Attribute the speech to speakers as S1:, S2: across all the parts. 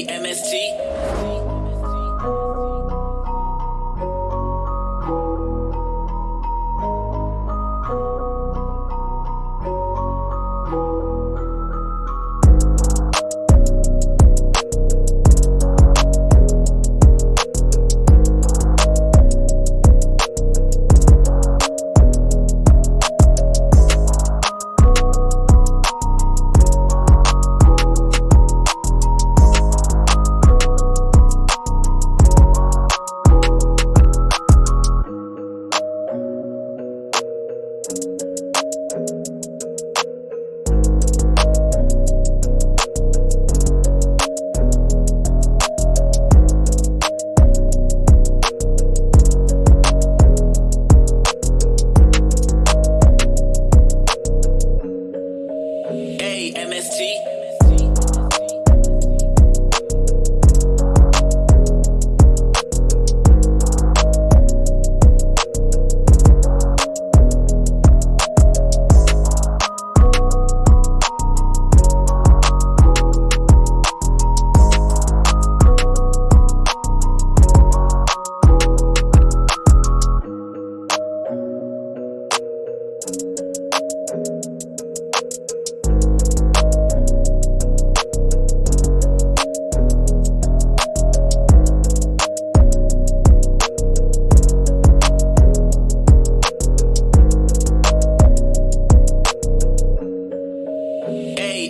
S1: MST.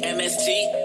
S1: MST.